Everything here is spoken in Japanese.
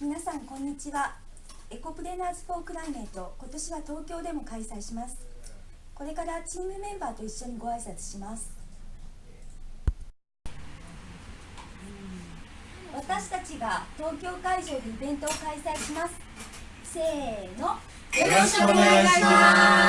皆さんこんにちは。 Ecopreneurs for Climate 今年は東京でも開催します。これからチームメンバーと一緒にご挨拶します。私たちが東京会場でイベントを開催します。せーの。よろしくお願いします。